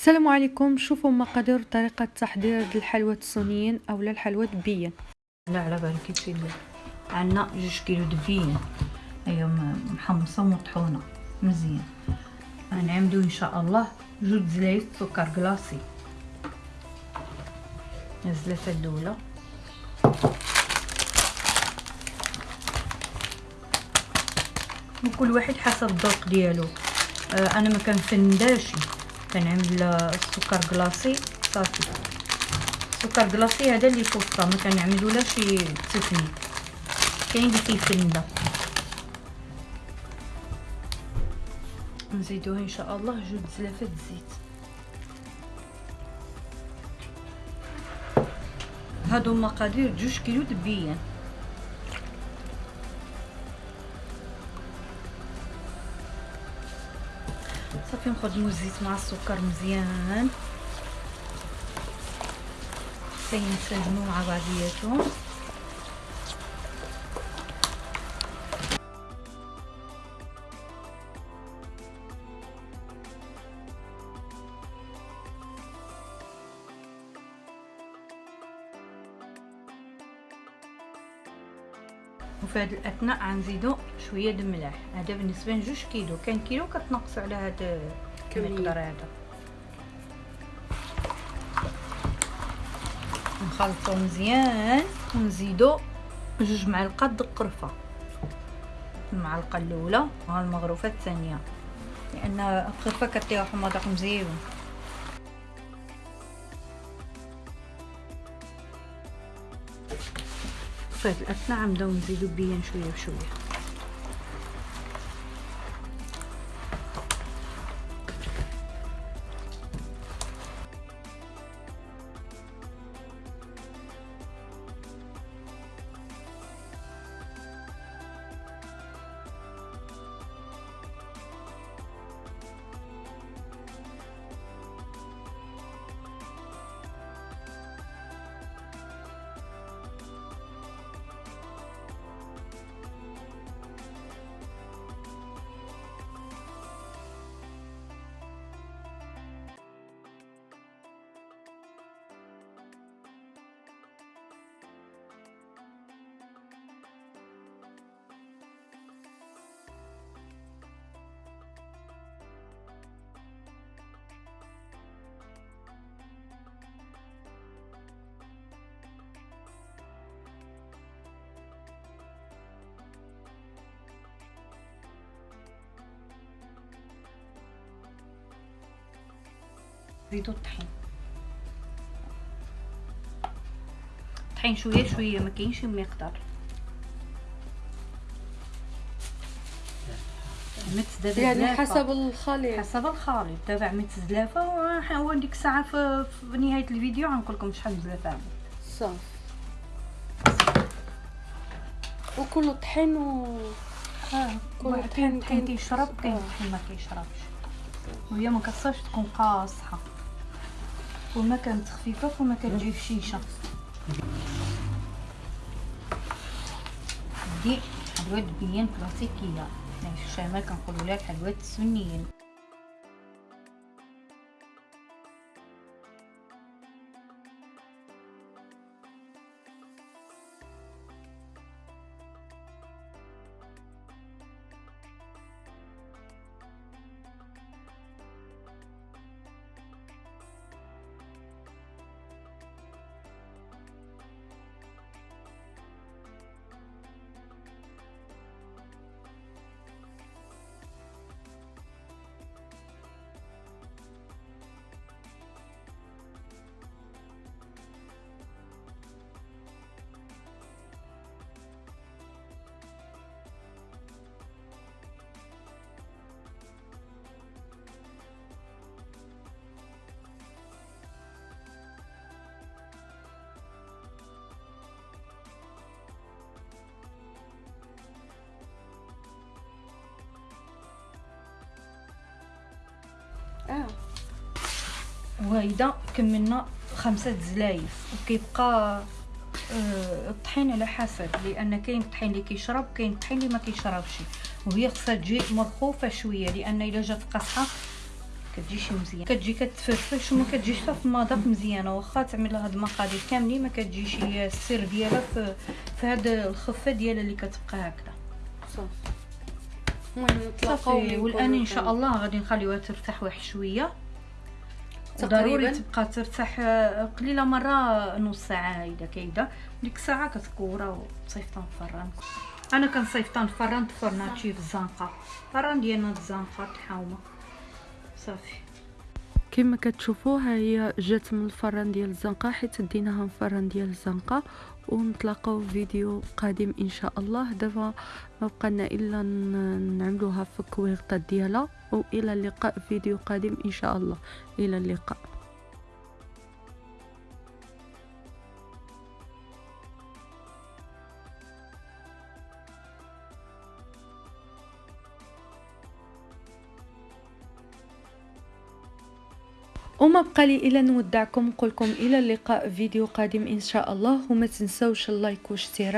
السلام عليكم. شوفوا مقادير طريقة تحضير الحلوى السنيين أو الحلوى دبيا لا على بالك يصير عندنا جوج كيلو دبيين هي محمصة ومطحونة مزيان. غنعملو إن شاء الله جوج زلايف سكر كلاصي الزلافة الأولى. وكل واحد حسب الذوق ديالو. آه أنا ما كنفنداش كنعمل السكر كلاصي صافي السكر كلاصي هذا اللي كوفطه ما كنعملو لا شي تسني كاين اللي كيفندا نزيدوها ان شاء الله جوج زلافات الزيت هادو مقادير جوج كيلو دبيان صافي نخدمو الزيت مع السكر مزيان حتى ينسجمو مع بعضياتهم وفي هذه الأثناء غنزيدو شوية د الملح هذا بالنسبة لجوج كيلو. كان كيلو كتنقصوا على هذا المقدار هذا. نخلطو مزيان ونزيدو جوج معلقات د القرفه المعلقة الأولى والمغروفه الثانية. لأن القرفه كطيح مذاق مزيان. في الاثناء نبداو نزيدو بيان شوية بشوية. زيدوا الطحين الطحين شوية شوية ما كاينش مقدار مت يعني حسب الخليط. حسب الخليط. دابا عملت زلافة هو ديك الساعة في, في نهاية الفيديو غنقول لكم شحال زلافة عملت صافي. وكل طحين و آه كل طحين كاين كيشرب كاين طحين ما كيشربش. وهي ما كتصاش تكون قاصحة. وما كانت خفيفه وما كتجي في شيشة. دي حلوات بيان كلاسيكية. يعني في الشمال كنقولوا لها الحلوات السنيين وهيدا كملنا خمسة زلايف وكيبقى آه الطحين على حسب لأن كاين الطحين اللي كيشرب كاين الطحين اللي ما كيشربش. وهي خصها تجي مرخوفة شوية لأن إلا جات قاصحه كتجيش مزيان. كتجي كتفرفش وما كتجيش في المذاق مزيانه واخا تعمل هاد المقادير كاملين ما كتجيش هي السر ديالها في في هاد الخفة ديالها اللي كتبقى هكذا. صافي. المهم ملي والآن إن شاء الله غادي نخليوها ترتاح واحد شوية. ضروري تبقى ترتاح آه، قليلة مرة نص ساعة هيدا كايدة. ديك الساعة كتكورا وتصيفطها نفران أنا كنصيفطها نفران فرناتشي في الزنقه فران ديالنا الزنقه الحومه صافي. كما كتشوفوا ها هي جات من الفران ديال الزنقة حيت ديناها من الفران ديال الزنقة. ونتلاقاو في فيديو قادم إن شاء الله. دابا ما بقالنا إلا نعملوها في الكويغطات ديالها. وإلى اللقاء في فيديو قادم إن شاء الله. إلى اللقاء. وما بقى لي إلا نودعكم نقولكم إلى اللقاء في فيديو قادم إن شاء الله وما تنسوش اللايك واشتراك